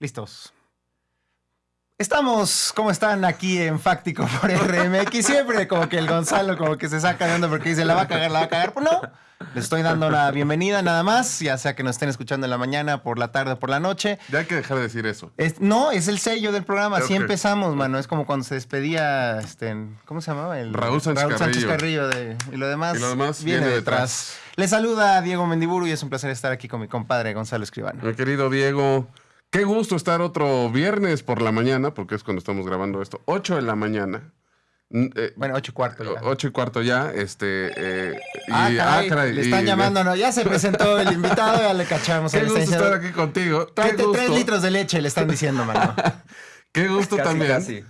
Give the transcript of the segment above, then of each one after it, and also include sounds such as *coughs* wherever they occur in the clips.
Listos. Estamos, ¿cómo están aquí en Fáctico por RMX? Siempre como que el Gonzalo como que se saca de onda porque dice, la va a cagar, la va a cagar. Pues no, les estoy dando la bienvenida nada más, ya sea que nos estén escuchando en la mañana, por la tarde o por la noche. Ya hay que dejar de decir eso. Es- no, es el sello del programa, así empezamos, mano. Es como cuando se despedía, este, ¿cómo se llamaba? El, Raúl Sánchez Carrillo. Carrillo de- y lo demás, Y lo demás viene, viene detrás. detrás. Les saluda Diego Mendiburu y es un placer estar aquí con mi compadre Gonzalo Escribano. Mi querido Diego, qué gusto estar otro viernes por la mañana, porque es cuando estamos grabando esto. 8 de la mañana. Eh, Bueno, ocho y cuarto ya. Ocho y cuarto ya, este... eh, y- Ah, caray, caray, le están y- llamando, no, ya se presentó el *laughs* invitado, ya le cachamos. Qué gusto estar aquí contigo. Qué Tráete gusto, tres litros de leche, le están diciendo, mano. *laughs* qué gusto Casi, también casi.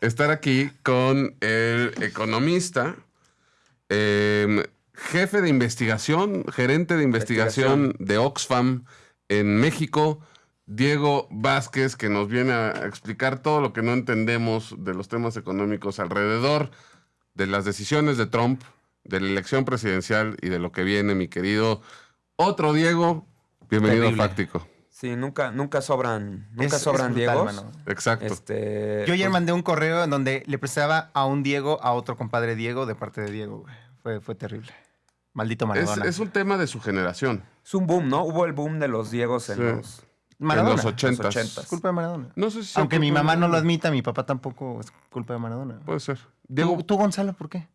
estar aquí con el economista, eh, jefe de investigación, gerente de investigación, de Oxfam en México, Diego Vázquez, que nos viene a explicar todo lo que no entendemos de los temas económicos alrededor de las decisiones de Trump, de la elección presidencial y de lo que viene, mi querido otro Diego. Bienvenido Terrible. a Fáctico. Sí, nunca, nunca sobran, nunca Es- sobran es brutal, Diegos. mano. Exacto. Este, Yo ayer pues, mandé un correo en donde le prestaba a un Diego a otro compadre Diego de parte de Diego, güey. Fue, fue terrible. Maldito es, Maradona. es un tema de su generación. es un boom, ¿no? Hubo el boom de los Diegos en Sí. los, Maradona. en los los ochentas. ochentas. Es culpa de Maradona. No sé si sea Aunque mi mamá no lo admita, mi papá tampoco es culpa de Maradona. Puede ser. Diego, ¿Tú, Gonzalo, por qué?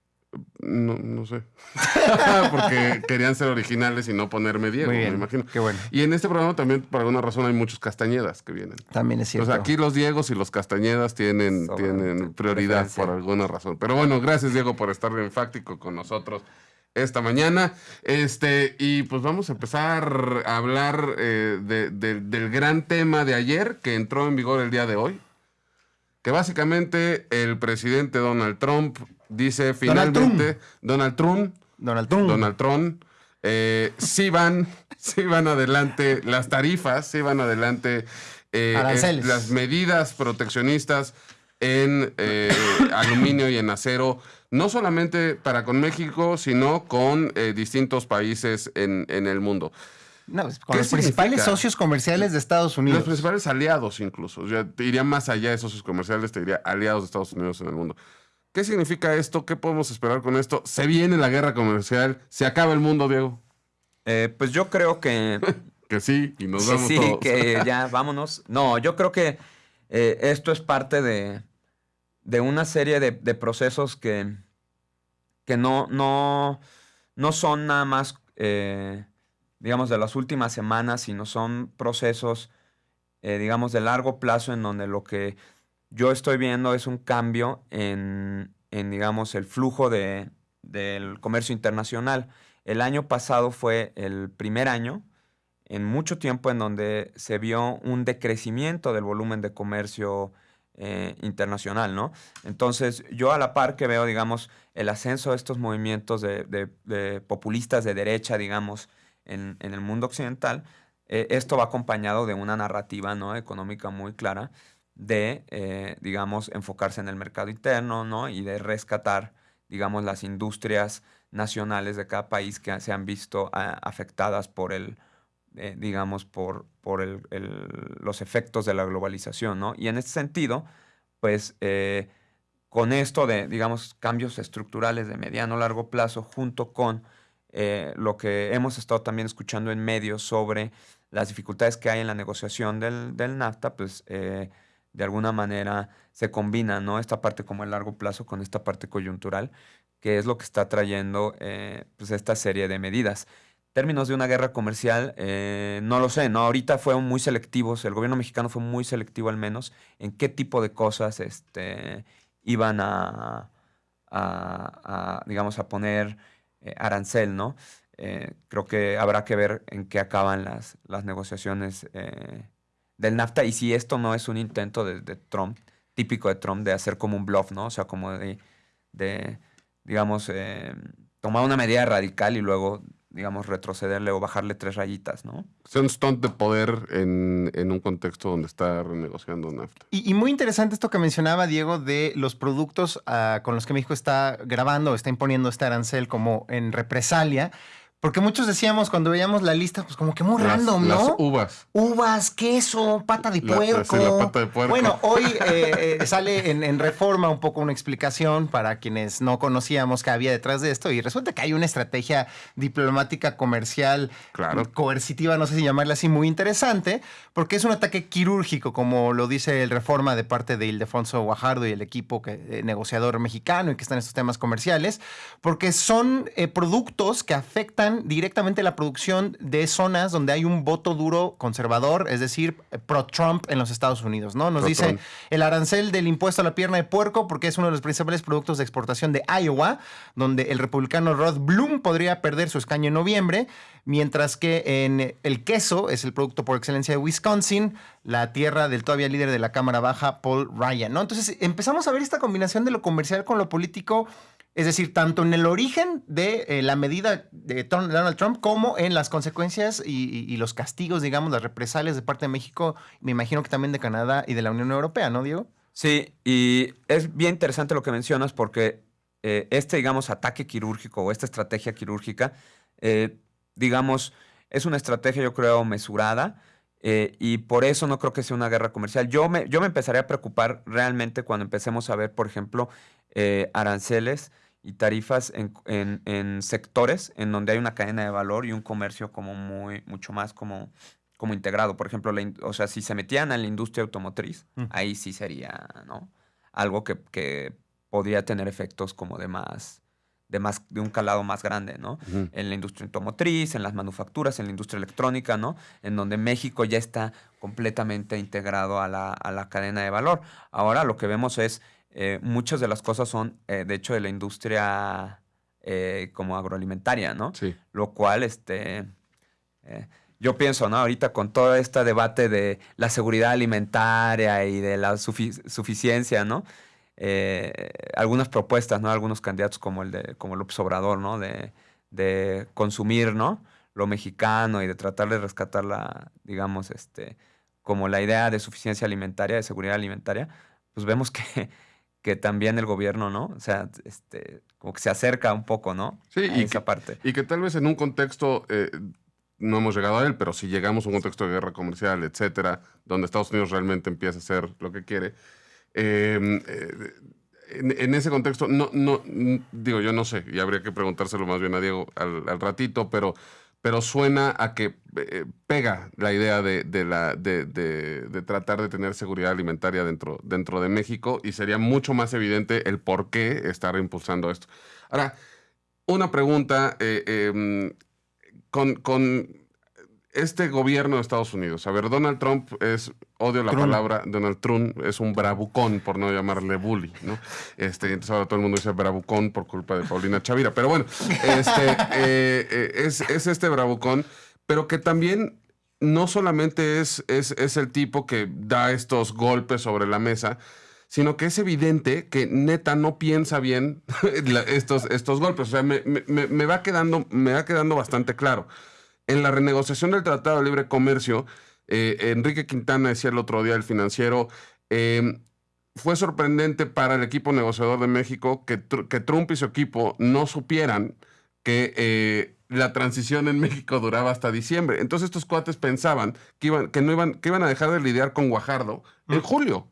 no, no sé. *laughs* Porque querían ser originales y no ponerme Diego, Muy bien, me imagino. qué bueno. Y en este programa también, por alguna razón, hay muchos Castañedas que vienen. También es cierto. Pues aquí los Diegos y los Castañedas tienen, tienen prioridad por alguna razón. Pero bueno, gracias Diego por estar en Fáctico con nosotros esta mañana. Este, y pues vamos a empezar a hablar eh, de- de- del gran tema de ayer que entró en vigor el día de hoy. Que básicamente el presidente Donald Trump dice Donald finalmente, Donald Trump, Donald Trump. Donald Trump, eh, sí van, *laughs* sí van adelante las tarifas, sí van adelante eh, es- las medidas proteccionistas en *coughs* aluminio y en acero, no solamente para con México, sino con eh, distintos países en, en el mundo. No, pues, con ¿Qué los principales socios comerciales de Estados Unidos. Los principales aliados incluso, ya te iría más allá de socios comerciales, te diría aliados de Estados Unidos en el mundo. ¿Qué significa esto? ¿Qué podemos esperar con esto? ¿Se viene la guerra comercial? ¿Se acaba el mundo, Diego? eh, pues yo creo que, *laughs* Que sí, y nos que vamos sí, todos. que ya vámonos. No, yo creo que eh, esto es parte de, de una serie de, procesos que, que no, no, no son nada más, eh, digamos, de las últimas semanas, sino son procesos, eh, digamos, de largo plazo en donde lo que yo estoy viendo es un cambio en, en, digamos, el flujo de, del comercio internacional. El año pasado fue el primer año en mucho tiempo en donde se vio un decrecimiento del volumen de comercio eh, internacional, ¿no? Entonces, yo a la par que veo, digamos, el ascenso de estos movimientos de, populistas de derecha, digamos, en, en el mundo occidental, eh, esto va acompañado de una narrativa ¿no? económica muy clara de, eh, digamos, enfocarse en el mercado interno, ¿no? Y de rescatar, digamos, las industrias nacionales de cada país que se han visto ah, afectadas por el, eh, digamos, por, por el- los efectos de la globalización, ¿no? Y en este sentido, pues, eh, con esto de, digamos, cambios estructurales de mediano largo plazo, junto con eh, lo que hemos estado también escuchando en medios sobre las dificultades que hay en la negociación del, del NAFTA, pues, de alguna manera se combina, ¿no? Esta parte como el largo plazo con esta parte coyuntural, que es lo que está trayendo, pues, esta serie de medidas términos de una guerra comercial, eh, no lo sé, ¿no? Ahorita fueron muy selectivos, el gobierno mexicano fue muy selectivo al menos en qué tipo de cosas este, iban a, a- a, digamos, a poner eh, arancel, ¿no? Eh, creo que habrá que ver en qué acaban las, las negociaciones del NAFTA y si esto no es un intento de, de Trump, típico de Trump, de hacer como un bluff, ¿no? O sea, como de, de digamos, tomar una medida radical y luego, digamos, retrocederle o bajarle tres rayitas, ¿no? Es un stunt de poder en, en un contexto donde está renegociando NAFTA. Y, y muy interesante esto que mencionaba Diego de los productos ah, con los que México está grabando, está imponiendo este arancel como en represalia, Porque muchos decíamos cuando veíamos la lista, pues como que muy Las- random, las ¿no? uvas. Uvas, queso, pata de La- puerco. sí, la pata de puerco. Bueno, hoy *laughs* eh, eh, sale en, en Reforma un poco una explicación para quienes no conocíamos qué había detrás de esto y resulta que hay una estrategia diplomática comercial Claro. coercitiva, no sé si llamarla así, muy interesante, porque es un ataque quirúrgico, como lo dice el Reforma de parte de Ildefonso Guajardo y el equipo que, eh, negociador mexicano y que está en estos temas comerciales, porque son eh, productos que afectan directamente la producción de zonas donde hay un voto duro conservador, es decir, pro-Trump en los Estados Unidos, ¿no? Nos dice el arancel del impuesto a la pierna de puerco, porque es uno de los principales productos de exportación de Iowa, donde el republicano Rod Bloom podría perder su escaño en noviembre, mientras que en el queso es el producto por excelencia de Wisconsin, la tierra del todavía líder de la Cámara Baja, Paul Ryan, ¿no? Entonces empezamos a ver esta combinación de lo comercial con lo político. Es decir, tanto en el origen de eh, la medida de Donald Trump como en las consecuencias y, los castigos, digamos, las represalias de parte de México, me imagino que también de Canadá y de la Unión Europea, ¿no, Diego? Sí, y es bien interesante lo que mencionas porque eh, este, digamos, ataque quirúrgico o esta estrategia quirúrgica, eh, digamos, es una estrategia, yo creo, mesurada. y por eso no creo que sea una guerra comercial. Yo me, yo me empezaré a preocupar realmente cuando empecemos a ver, por ejemplo, aranceles y tarifas en, en- en sectores en donde hay una cadena de valor y un comercio como muy, mucho más como, como integrado. Por ejemplo, la o sea, si se metían a la industria automotriz, Mm. ahí sí sería, ¿no? Algo que, que podría tener efectos como de más, de más, de un calado más grande, ¿no? En la industria automotriz, en las manufacturas, en la industria electrónica, ¿no? En donde México ya está completamente integrado a la, a la cadena de valor. Ahora lo que vemos es, eh, muchas de las cosas son, eh, de hecho, de la industria eh, como agroalimentaria, ¿no? Sí. Lo cual, este, yo pienso, ¿no? Ahorita con todo este debate de la seguridad alimentaria y de la sufi- suficiencia, ¿no? Algunas propuestas, ¿no? Algunos candidatos como el de, como López Obrador, ¿no? De, de consumir, ¿no? Lo mexicano y de tratar de rescatar la, digamos, este, como la idea de suficiencia alimentaria, de seguridad alimentaria, pues vemos que, que también el gobierno, ¿no? O sea, este, como que se acerca un poco, ¿no? Sí, a y esa que- parte. Y que tal vez en un contexto, eh, no hemos llegado a él, pero si llegamos a un contexto de guerra comercial, etcétera, donde Estados Unidos realmente empieza a hacer lo que quiere, eh, eh, en, en ese contexto, no, no, digo, yo no sé, y habría que preguntárselo más bien a Diego al, al ratito, pero, pero suena a que eh, pega la idea de, de la, de, de- tratar de tener seguridad alimentaria dentro, dentro de México y sería mucho más evidente el por qué estar impulsando esto. Ahora, una pregunta eh, con, con este gobierno de Estados Unidos. A ver, Donald Trump es, odio la Trump. palabra, Donald Trump es un bravucón, por no llamarle bully, ¿no? Este, entonces ahora todo el mundo dice bravucón por culpa de Paulina Chavira. Pero bueno, este, eh, eh, es, es este bravucón, pero que también no solamente es, es, es el tipo que da estos golpes sobre la mesa, sino que es evidente que neta no piensa bien *laughs* estos, estos golpes. O sea, me- me- me va quedando, me va quedando bastante claro. En la renegociación del Tratado de Libre Comercio, eh, Enrique Quintana decía el otro día, el financiero, eh, fue sorprendente para el equipo negociador de México que, Tr- que Trump y su equipo no supieran que eh, la transición en México duraba hasta diciembre. Entonces estos cuates pensaban que iban, que no iban, que iban a dejar de lidiar con Guajardo en julio.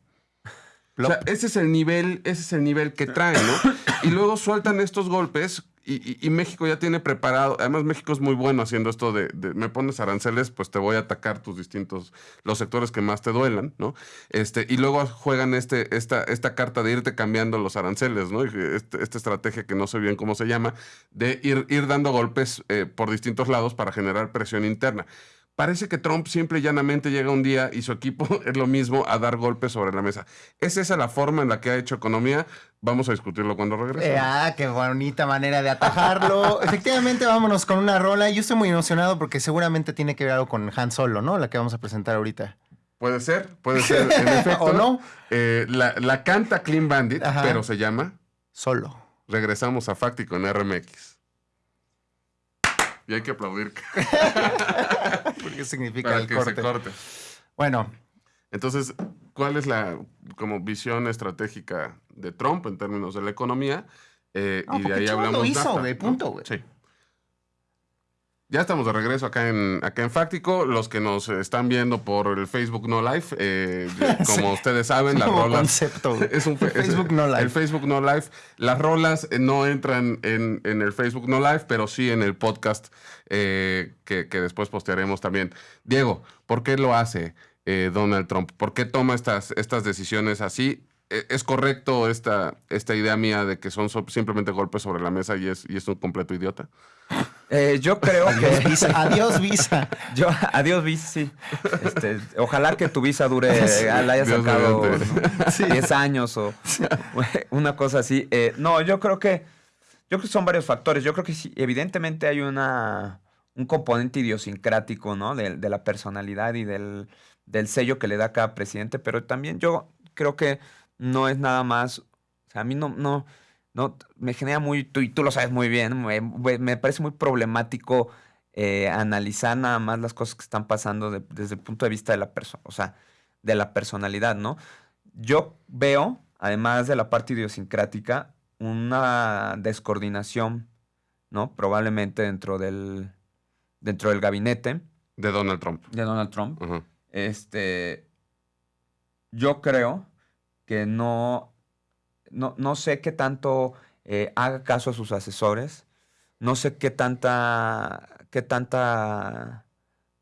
O sea, ese es el nivel, ese es el nivel que traen, ¿no? Y luego sueltan estos golpes y, y- México ya tiene preparado. Además, México es muy bueno haciendo esto de, de, me pones aranceles, pues te voy a atacar tus distintos, los sectores que más te duelan, ¿no? Este, y luego juegan este, esta, esta carta de irte cambiando los aranceles, ¿no? Este- esta estrategia que no sé bien cómo se llama, de ir, ir dando golpes eh, por distintos lados para generar presión interna. Parece que Trump simple y llanamente llega un día y su equipo *laughs* es lo mismo a dar golpes sobre la mesa. ¿Es esa la forma en la que ha hecho economía? Vamos a discutirlo cuando regrese. Eh, ah, qué bonita manera de atajarlo. *laughs* Efectivamente, vámonos con una rola. Yo estoy muy emocionado porque seguramente tiene que ver algo con Han Solo, ¿no? La que vamos a presentar ahorita. Puede ser, puede ser, en *laughs* efecto. ¿O no? Eh, la, la canta Clean Bandit, Ajá. pero se llama Solo. Regresamos a Fáctico en RMX. Y hay que aplaudir *laughs* ¿Qué significa para el que corte? se corte. Bueno, Entonces, ¿cuál es la como visión estratégica de Trump en términos de la economía? Eh, No, y de porque ahí Trump lo hablamos. hizo, NAFTA, güey, ¿no? punto, güey. Sí. Ya estamos de regreso acá en, acá en Fáctico. Los que nos están viendo por el Facebook No Live, eh, *laughs* como ustedes saben, las rolas. concepto. *laughs* Es un es- Facebook No Live. El Facebook No Live. Las rolas eh, no entran en, en el Facebook No Live, pero sí en el podcast eh, que, que después postearemos también. Diego, ¿por qué lo hace eh, Donald Trump? ¿Por qué toma estas, estas decisiones así? ¿Es correcto esta, esta idea mía de que son so- simplemente golpes sobre la mesa y es, y es un completo idiota? Eh, yo creo Adiós, que. visa. Adiós, visa. *laughs* Yo, adiós, visa, sí. Este, ojalá que tu visa dure, la hayas Dios sacado mediante. ¿no? 10 años o *laughs* una cosa así. Eh, no, yo creo que. Yo creo que son varios factores. Yo creo que sí, evidentemente hay una, un componente idiosincrático, ¿no? De, de la personalidad y del, del sello que le da cada presidente, pero también yo creo que no es nada más. O sea, a mí no, no, no me genera muy, tú, y tú lo sabes muy bien, me, me parece muy problemático eh, analizar nada más las cosas que están pasando de- desde el punto de vista de la persona, o sea, de la personalidad, ¿no? Yo veo, además de la parte idiosincrática, una descoordinación, ¿no? Probablemente dentro del, dentro del gabinete De Donald Trump. de Donald Trump. Este, yo creo que no, no, no sé qué tanto eh, haga caso a sus asesores, no sé qué tanta, qué tanta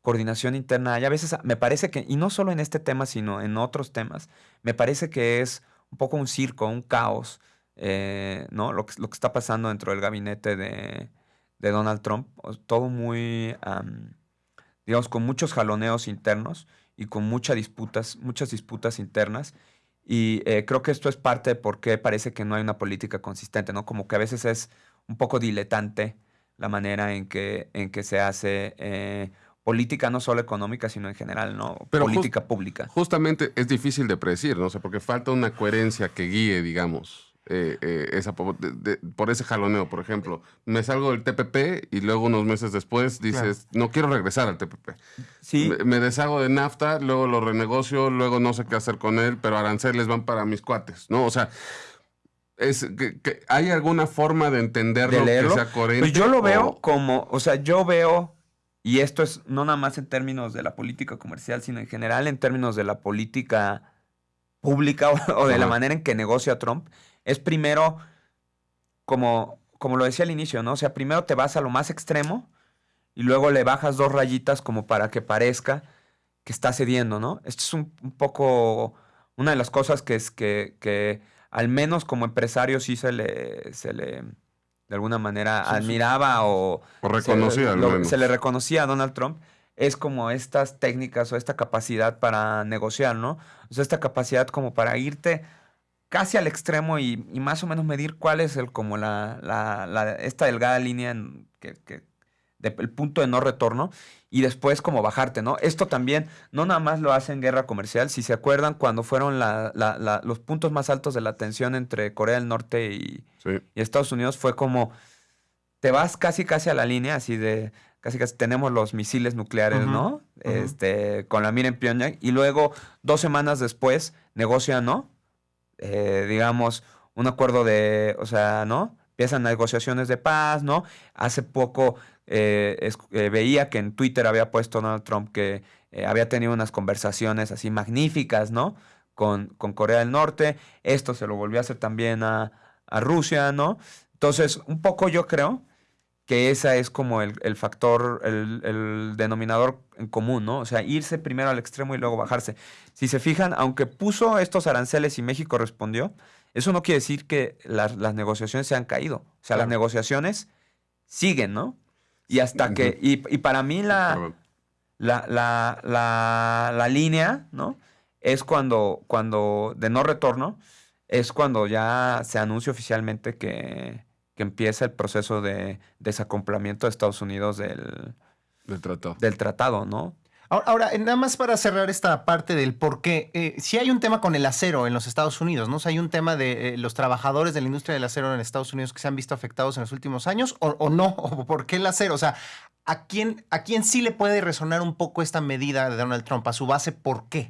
coordinación interna hay. A veces me parece que, y no solo en este tema, sino en otros temas, me parece que es un poco un circo, un caos, eh, ¿no? Lo que, lo que está pasando dentro del gabinete de, de Donald Trump, todo muy, am, digamos, con muchos jaloneos internos y con muchas disputas, muchas disputas internas. Y eh, creo que esto es parte de por qué parece que no hay una política consistente, ¿no? Como que a veces es un poco diletante la manera en que, en que se hace eh, política, no solo económica, sino en general, ¿no? Pero política pública. Justamente es difícil de predecir, ¿no? O sea, porque falta una coherencia que guíe, digamos, eh, eh, esa, po- de- de- por ese jaloneo, por ejemplo. Me salgo del TPP y luego unos meses después dices, no quiero regresar al TPP. Sí, Me, me deshago de NAFTA, luego lo renegocio, luego no sé qué hacer con él, pero aranceles van para mis cuates, ¿no? O sea, es que, que ¿hay alguna forma de entenderlo de que sea coherente? Pues yo lo veo como, o sea, yo veo, y esto es no nada más en términos de la política comercial, sino en general en términos de la política pública o, *laughs* o de la manera en que negocia Trump, es primero, como, como lo decía al inicio, ¿no? O sea, primero te vas a lo más extremo y luego le bajas dos rayitas como para que parezca que está cediendo, ¿no? Esto es un, un poco una de las cosas que es que, que al menos como empresario sí se le, se le de alguna manera Sí, sí. admiraba o o reconocía se, lo- se le reconocía a Donald Trump es como estas técnicas o esta capacidad para negociar, ¿no? O sea, esta capacidad como para irte casi al extremo y, y más o menos medir cuál es el como la, la- la- esta delgada línea en que, que- de- el punto de no retorno y después como bajarte, ¿no? Esto también no nada más lo hace en guerra comercial, si se acuerdan cuando fueron la- los puntos más altos de la tensión entre Corea del Norte y, Sí. y Estados Unidos fue como te vas casi casi a la línea así de casi casi tenemos los misiles nucleares, ¿no? Este con la mira en Pyongyang y luego dos semanas después negocian, ¿no? Eh, digamos un acuerdo de, o sea, ¿no? Empiezan negociaciones de paz, ¿no? Hace poco eh, eh, veía que en Twitter había puesto Donald Trump que eh, había tenido unas conversaciones así magníficas, ¿no? Con, con Corea del Norte. Esto se lo volvió a hacer también a, a Rusia, ¿no? Entonces, un poco yo creo que esa es como el, el factor, el, el denominador en común, ¿no? O sea, irse primero al extremo y luego bajarse. Si se fijan, aunque puso estos aranceles y México respondió, eso no quiere decir que las, las negociaciones se han caído. O sea, las negociaciones siguen, ¿no? Y hasta que, y, y para mí la, la, la, la, la línea, ¿no? Es cuando, cuando, de no retorno, es cuando ya se anuncia oficialmente que, que empieza el proceso de desacomplamiento de Estados Unidos del, Del tratado. del tratado, ¿no? Ahora, ahora, nada más para cerrar esta parte del por qué, eh, si hay un tema con el acero en los Estados Unidos, ¿no? O sea, hay un tema de eh, los trabajadores de la industria del acero en Estados Unidos que se han visto afectados en los últimos años, o, o no, *laughs* o por qué el acero, o sea, ¿a quién, ¿a quién sí le puede resonar un poco esta medida de Donald Trump? A su base, ¿por qué?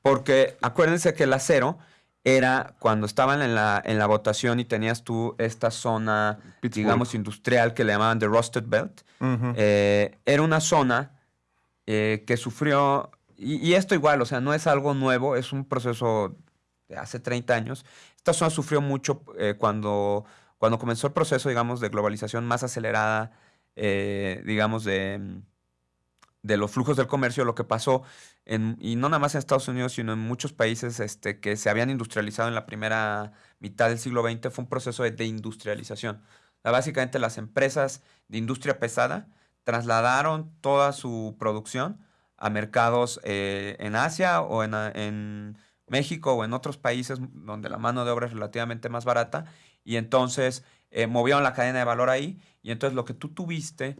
Porque acuérdense que el acero era cuando estaban en la, en la votación y tenías tú esta zona, Pittsburgh. digamos, industrial que le llamaban The Rusted Belt. Eh, era una zona eh, que sufrió, y, y esto igual, o sea, no es algo nuevo, es un proceso de hace 30 años. Esta zona sufrió mucho eh, cuando, cuando comenzó el proceso, digamos, de globalización más acelerada, eh, digamos, de, de los flujos del comercio, lo que pasó, y no nada más en Estados Unidos, sino en muchos países este, que se habían industrializado en la primera mitad del siglo XX, fue un proceso de deindustrialización. Básicamente las empresas de industria pesada trasladaron toda su producción a mercados eh, en Asia o en, en México o en otros países donde la mano de obra es relativamente más barata y entonces eh, movieron la cadena de valor ahí y entonces lo que tú tuviste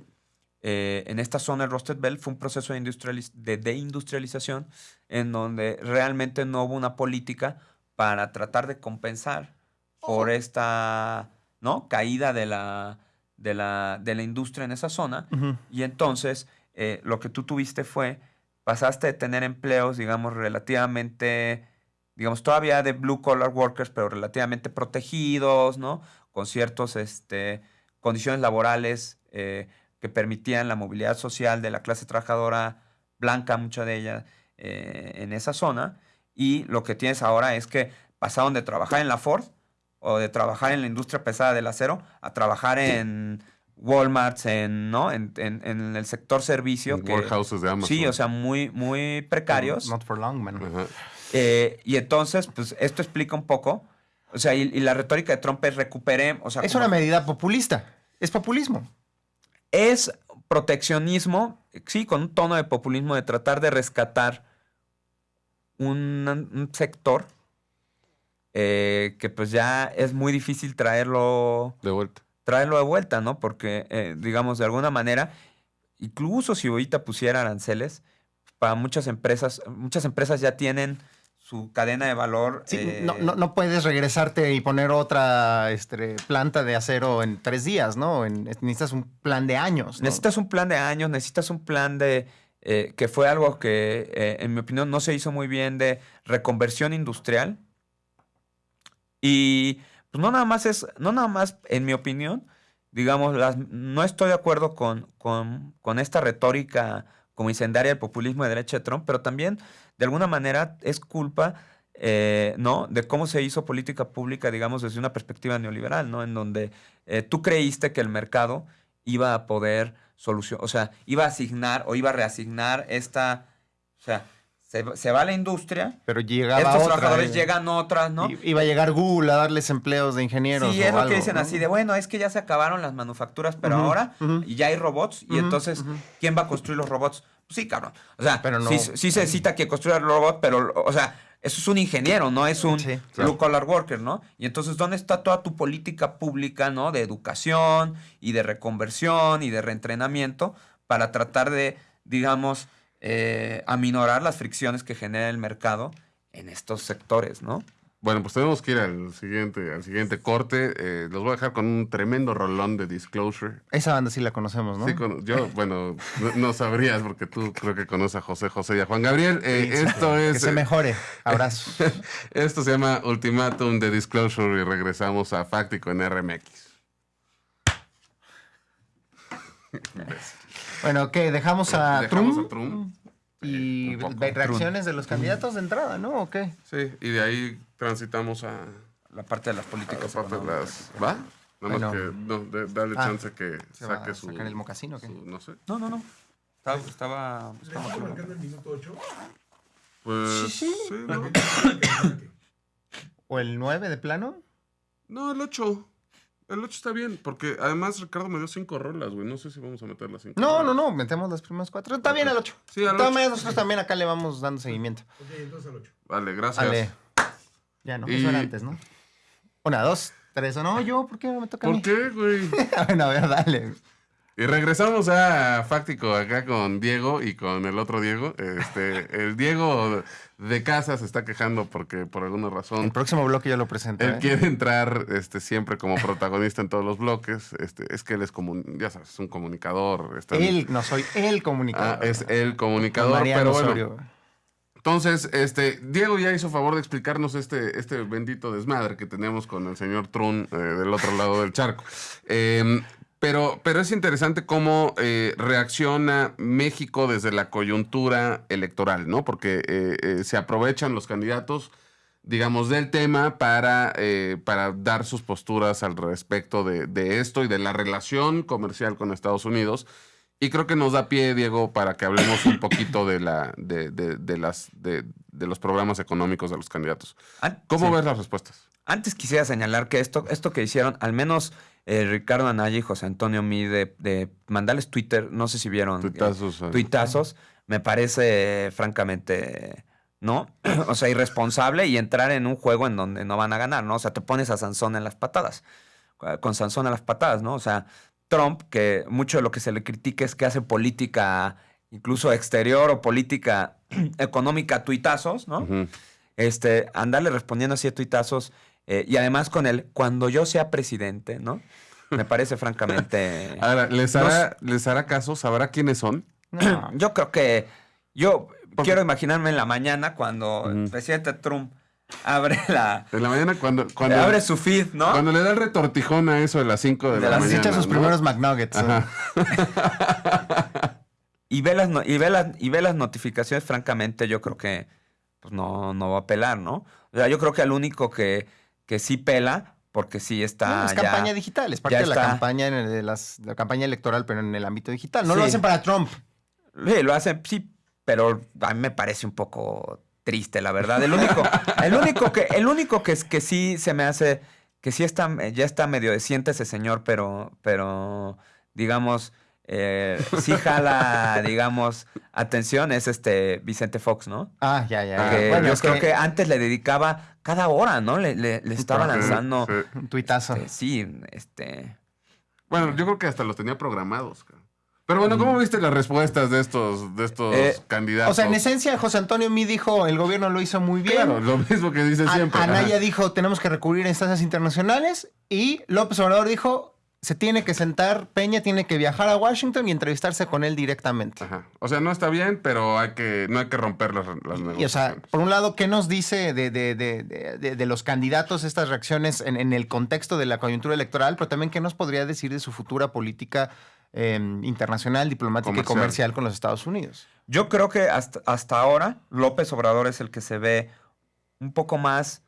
eh, en esta zona del Rusted Belt fue un proceso de, industrializ- de deindustrialización en donde realmente no hubo una política para tratar de compensar por esta ¿no? caída de la, de, la, de la industria en esa zona. Y entonces eh, lo que tú tuviste fue, pasaste de tener empleos, digamos, relativamente, digamos, todavía de blue collar workers, pero relativamente protegidos, ¿no? Con ciertas este, condiciones laborales eh, que permitían la movilidad social de la clase trabajadora blanca, mucha de ella, eh, en esa zona. Y lo que tienes ahora es que pasaron de trabajar en la Ford o de trabajar en la industria pesada del acero a trabajar en Walmart, en, ¿no? en, en- en el sector servicio. que- Warehouses de Amazon. sí, o sea, muy, muy precarios. Not for long, man. Eh, y entonces, pues esto explica un poco. O sea, y, y la retórica de Trump es recupere, o sea, Es como- una medida populista. Es populismo. Es proteccionismo, sí, con un tono de populismo de tratar de rescatar un, un sector eh, que pues ya es muy difícil traerlo, De vuelta. traerlo de vuelta, ¿no? Porque, eh, digamos, de alguna manera, incluso si ahorita pusiera aranceles, para muchas empresas, muchas empresas ya tienen su cadena de valor. Sí, eh, no, no, no puedes regresarte y poner otra este, planta de acero en tres días, ¿no? En- necesitas un plan de años. ¿no? Necesitas un plan de años, necesitas un plan de... eh, que fue algo que, eh, en mi opinión, no se hizo muy bien de reconversión industrial. Y pues no nada más es, no nada más, en mi opinión, digamos, las, no estoy de acuerdo con, con, con esta retórica como incendiaria del populismo de derecha de Trump, pero también, de alguna manera, es culpa, eh, ¿no? De cómo se hizo política pública, digamos, desde una perspectiva neoliberal, ¿no? En donde eh, tú creíste que el mercado iba a poder solucionar, o sea, iba a asignar o iba a reasignar esta, o sea, se, se va la industria, Pero llegaba estos otra, trabajadores eh, llegan otras, ¿no? i- Iba a llegar Google a darles empleos de ingenieros. Sí, o es lo algo, que dicen ¿no? así de, bueno, es que ya se acabaron las manufacturas, pero ahora ya hay robots, y entonces. ¿quién va a construir los robots? Sí, cabrón. O sea, Pero no- sí, sí se necesita que construya el robot, pero, o sea, eso es un ingeniero, no es un Sí, claro. blue collar worker, ¿no? Y entonces, ¿dónde está toda tu política pública, ¿no? De educación y de reconversión y de reentrenamiento para tratar de, digamos, eh, aminorar las fricciones que genera el mercado en estos sectores, ¿no? Bueno, pues tenemos que ir al siguiente, al siguiente corte. Eh, los voy a dejar con un tremendo rolón de Disclosure. Esa banda sí la conocemos, ¿no? Sí, con- yo, bueno, no, no sabrías porque tú creo que conoces a José José y a Juan Gabriel. Eh, esto Que es. se mejore. Abrazos. *laughs* Esto se llama Ultimatum de Disclosure y regresamos a Fáctico en RMX. Bueno, ok, dejamos a Dejamos Trump a Trump. y ve- reacciones de los candidatos de entrada, ¿no? ¿O qué? Sí, y de ahí transitamos a, La parte de las a políticas. la parte de las. ¿Va? Nada más Bueno. que. No, de- dale Ah, chance que ¿Se va saque a su. sacar el mocasino o qué? su- no sé. No, no, no. Estaba, estaba ¿Le estamos marcando el minuto 8? Pues. Sí, sí. ¿no? ¿O el 9 de plano? No, el 8. El 8 está bien, porque además Ricardo me dio 5 rolas, güey. No sé si vamos a meter las 5. No, no, no, metemos las primeras cuatro. Está bien el 8. Sí, al De todas ocho. maneras, nosotros también acá le vamos dando seguimiento. Ok, entonces al 8. Vale, gracias. Ale. Ya no, Y- eso era antes, ¿no? Una, dos, tres. ¿O no? Yo, ¿por qué me toca a ¿Por mí? qué, güey? *laughs* bueno, a ver, dale. Y regresamos a Fáctico acá con Diego y con el otro Diego. Este, *laughs* el Diego de casa se está quejando porque por alguna El razón próximo bloque yo lo presento. él ¿eh? quiere entrar este, siempre como protagonista en todos los bloques. Este, es que él es como, ya sabes, es un comunicador. está- Él, no soy el Ah, comunicador. es el comunicador, Mariano pero bueno, Osorio. Entonces, este, Diego ya hizo favor de explicarnos este, este bendito desmadre que tenemos con el señor Trun eh, del otro lado del charco. Eh, pero, pero es interesante cómo eh, reacciona México desde la coyuntura electoral, ¿no? Porque eh, eh, se aprovechan los candidatos, digamos, del tema para, eh, para dar sus posturas al respecto de, de esto y de la relación comercial con Estados Unidos. Y creo que nos da pie, Diego, para que hablemos un poquito de, la, de, de- de las, de, de los programas económicos de los candidatos. An- ¿Cómo sí. ves las respuestas? Antes quisiera señalar que esto, esto que hicieron, al menos eh, Ricardo Anaya y José Antonio Mí, de, de mandarles Twitter, no sé si vieron. eh, Tuitazos, eh. tuitazos, me parece francamente, ¿no? *clears throat* o sea, irresponsable y entrar en un juego en donde no van a ganar, ¿no? O sea, te pones a Sansón en las patadas, con Sansón en las patadas, ¿no? O sea, Trump, que mucho de lo que se le critica es que hace política incluso exterior o política *clears throat* económica a tuitazos, ¿no? Este, andarle respondiendo así a tuitazos eh, y además con el cuando yo sea presidente, ¿no? Me parece *laughs* francamente. Ahora, ¿les No hará, ¿les hará caso? ¿Sabrá quiénes son? No. Yo creo que yo quiero imaginarme en la mañana cuando el presidente Trump abre la En la mañana cuando, cuando, abre su feed, ¿no? cuando le da el retortijón a eso de las 5 de, De la las- Se mañana. echa sus ¿no? primeros McNuggets. *laughs* Y ve las y ve las y ve las notificaciones, francamente, yo creo que pues no, no va a pelar, ¿no? O sea, yo creo que el único que, que sí pela, porque sí está. No, es ya- campaña digital, es parte de la está. campaña, en el- de las, la campaña electoral, pero en el ámbito digital. No lo hacen para Trump. Sí, lo hacen, sí, pero a mí me parece un poco triste, la verdad. El único, *laughs* el único que, el único que, es- que sí se me hace, que sí está, ya está medio decente ese señor, pero, pero, digamos, eh, sí jala, *laughs* digamos, atención, es este Vicente Fox, ¿no? Ah, ya, ya. Bueno, yo creo que que antes le dedicaba cada hora, ¿no? Le, le- le estaba Sí, lanzando. sí. un tuitazo. este, sí, este. Bueno, yo creo que hasta los tenía programados. Pero bueno, ¿cómo viste las respuestas de estos, de estos Mm. Eh, candidatos? O sea, en esencia, José Antonio Mí dijo, el gobierno lo hizo muy bien. Claro, lo mismo que dice A- siempre. Anaya Ajá. dijo, tenemos que recurrir a instancias internacionales. Y López Obrador dijo, se tiene que sentar, Peña tiene que viajar a Washington y entrevistarse con él directamente. Ajá. O sea, no está bien, pero hay que, no hay que romper las, las Y o sea, por un lado, ¿qué nos dice de, de- de- de- los candidatos estas reacciones en, en el contexto de la coyuntura electoral? Pero también, ¿qué nos podría decir de su futura política eh, internacional, diplomática y Comercial. comercial con los Estados Unidos? Yo creo que hasta, hasta ahora López Obrador es el que se ve un poco más...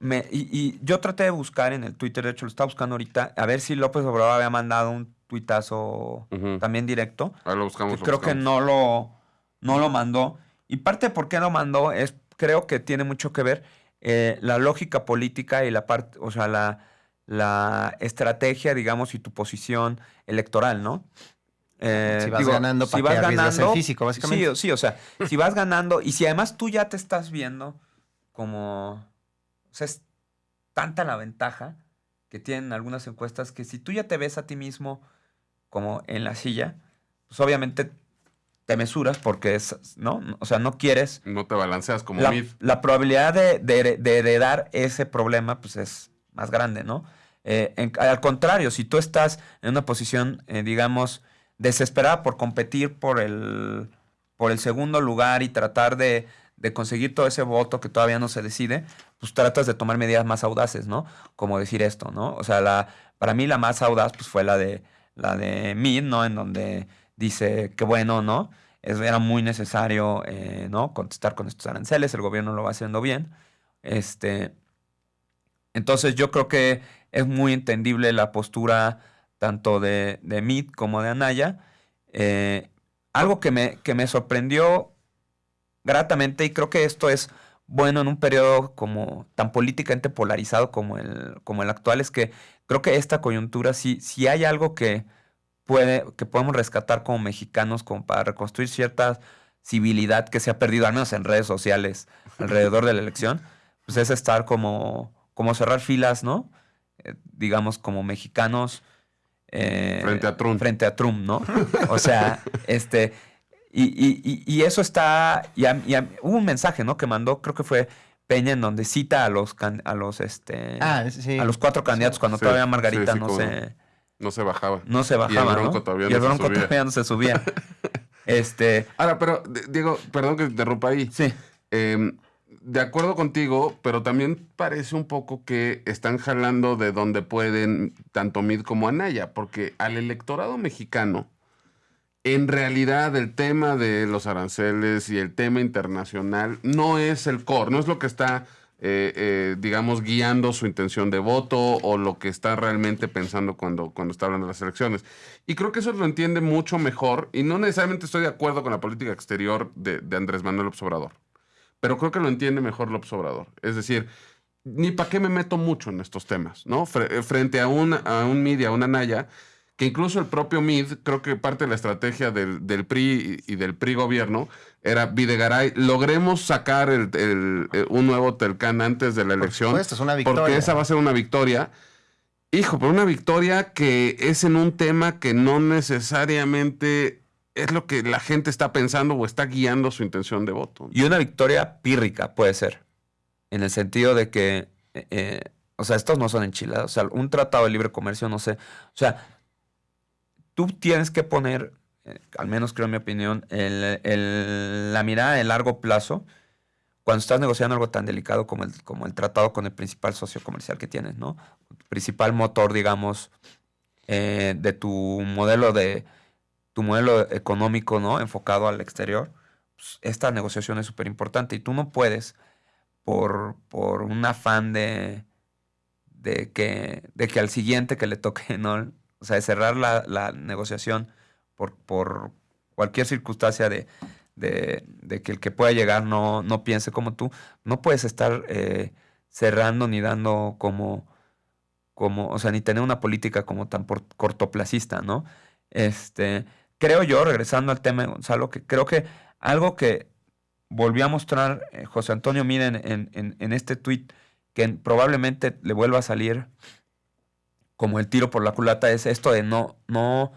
me- y, y yo traté de buscar en el Twitter, de hecho lo estaba buscando ahorita, a ver si López Obrador había mandado un tuitazo también directo. Ahí lo buscamos. que lo creo que no lo, no lo mandó. Y parte de por qué lo mandó es, creo que tiene mucho que ver eh, la lógica política y la parte, o sea, la, la estrategia, digamos, y tu posición electoral, ¿no? Eh, Si vas ganando, ¿para qué arriesgas el físico, básicamente? Sí, sí, o sea, si vas ganando y si además tú ya te estás viendo como, o sea, es tanta la ventaja que tienen algunas encuestas que si tú ya te ves a ti mismo como en la silla, pues obviamente te mesuras porque es, ¿no? O sea, no quieres. No te balanceas como La, la probabilidad de, de- de heredar ese problema, pues es más grande, ¿no? Eh, en- al contrario, si tú estás en una posición, eh, digamos, desesperada por competir por el, por el segundo lugar y tratar de, de conseguir todo ese voto que todavía no se decide, pues tratas de tomar medidas más audaces, ¿no? Como decir esto, ¿no? O sea, la, para mí la más audaz pues fue la de la de Mid, ¿no? En donde dice que bueno, ¿no? Es, era muy necesario, eh, ¿no? Contestar con estos aranceles, el gobierno lo va haciendo bien. Este, entonces yo creo que es muy entendible la postura tanto de, de como de Anaya. Eh, algo que me, que me sorprendió gratamente, y creo que esto es bueno en un periodo como tan políticamente polarizado como el, como el actual, es que creo que esta coyuntura, si, si hay algo que, puede, que podemos rescatar como mexicanos, como para reconstruir cierta civilidad que se ha perdido, al menos en redes sociales, alrededor de la elección, pues es estar como, como cerrar filas, ¿no? Eh, digamos, como mexicanos. eh, Frente a Trump. Frente a Trump, ¿no? O sea, este. Y, y- y- y eso está. Y a- y a- hubo un mensaje, ¿no? Que mandó, creo que fue Peña, en donde cita a los can- a los este. Ah, sí. a los cuatro candidatos cuando Sí, todavía Margarita sí, no se No se bajaba. no se bajaba. Bronco ¿no? todavía y el no se Bronco todavía no se subía. *laughs* Este, Ahora, pero, Diego, perdón que te interrumpa ahí. sí. Eh, de acuerdo contigo, pero también parece un poco que están jalando de donde pueden tanto Mid como Anaya, porque al electorado mexicano, en realidad el tema de los aranceles y el tema internacional no es el core, no es lo que está, eh, eh, digamos, guiando su intención de voto o lo que está realmente pensando cuando, cuando está hablando de las elecciones. Y creo que eso lo entiende mucho mejor y no necesariamente estoy de acuerdo con la política exterior de, de Andrés Manuel López Obrador pero creo que lo entiende mejor López Obrador. Es decir, ni para qué me meto mucho en estos temas, ¿no? Eh, frente a un, a un y a una Naya, que incluso el propio MID, creo que parte de la estrategia del, del PRI y del PRI gobierno era Videgaray, logremos sacar el- el- eh, un nuevo Telcán antes de la Por elección. supuesto, es una Porque victoria. esa va a ser una victoria. Hijo, pero una victoria que es en un tema que no necesariamente es lo que la gente está pensando o está guiando su intención de voto. Y una victoria pírrica puede ser. En el sentido de que, eh, eh, o sea, estos no son enchiladas. O sea, un tratado de libre comercio, no sé. O sea, tú tienes que poner, eh, al menos creo en mi opinión, la mirada de largo plazo cuando estás negociando algo tan delicado como el, como el tratado con el principal socio comercial que tienes, ¿no? Principal motor, digamos, eh, de tu modelo de tu modelo económico, ¿no? Enfocado al exterior. pues, esta negociación es súper importante y tú no puedes por, por un afán de, de, que, de que al siguiente que le toque, *laughs* ¿no? O sea, de cerrar la, la negociación por, por cualquier circunstancia de, de, de que el que pueda llegar no, no piense como tú, no puedes estar eh, cerrando ni dando como, como, o sea, ni tener una política como tan por- cortoplacista, ¿no? Este, creo yo, regresando al tema Gonzalo, que creo que algo que volvió a mostrar eh, José Antonio Mira en, en- en- este tuit, que en- probablemente le vuelva a salir como el tiro por la culata, es esto de no, no,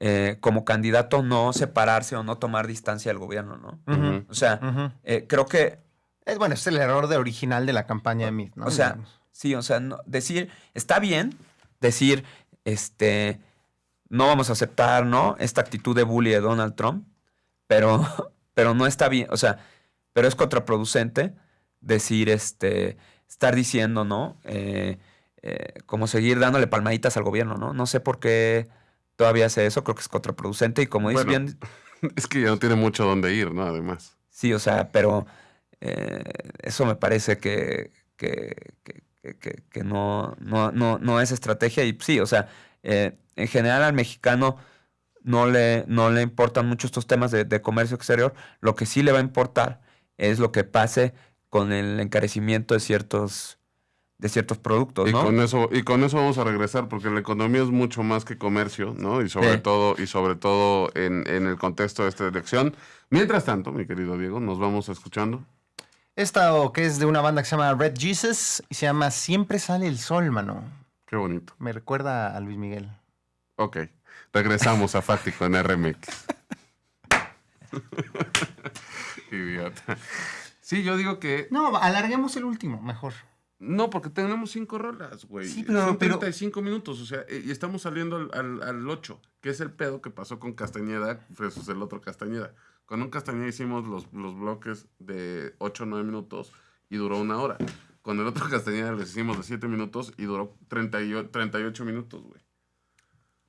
eh, como candidato, no separarse o no tomar distancia del gobierno, ¿no? O sea, eh, creo que Es bueno, es el error de original de la campaña de Meade, ¿no? O sea. Sí, o sea, no- decir, está bien decir, este, no vamos a aceptar, ¿no? Esta actitud de bully de Donald Trump, pero, *laughs* pero no está bien, o sea, pero es contraproducente decir, este, estar diciendo, ¿no? Eh, eh, como seguir dándole palmaditas al gobierno, ¿no? No sé por qué todavía hace eso, creo que es contraproducente y como dices Bueno. bien, *laughs* Es que ya no tiene mucho dónde ir, ¿no? Además. Sí, o sea, pero eh, eso me parece que, que, que- no, no, no, no es estrategia. Y sí, o sea, eh, en general al mexicano no le, no le importan mucho estos temas de, de comercio exterior. Lo que sí le va a importar es lo que pase con el encarecimiento de ciertos, de ciertos productos, Y ¿no? con eso, y con eso vamos a regresar, porque la economía es mucho más que comercio, ¿no? Y sobre Sí. todo, y sobre todo en, en el contexto de esta elección. Mientras tanto, mi querido Diego, nos vamos escuchando. Esta o que es de una banda que se llama Red Jesus y se llama Siempre sale el sol, mano. Qué bonito. Me recuerda a Luis Miguel. Ok. Regresamos a Fáctico en RMX. *laughs* Idiota. Sí, yo digo que. No, alarguemos el último, mejor. No, porque tenemos cinco rolas, güey. Sí, pero- Son pero- 35 minutos, o sea, eh, y estamos saliendo al, al, al 8, que es el pedo que pasó con Castañeda versus el otro Castañeda. Con un Castañeda hicimos los, los bloques de 8 o 9 minutos y duró una hora. Con el otro *laughs* Castañeda les hicimos de 7 minutos y duró 38, 38 minutos, güey.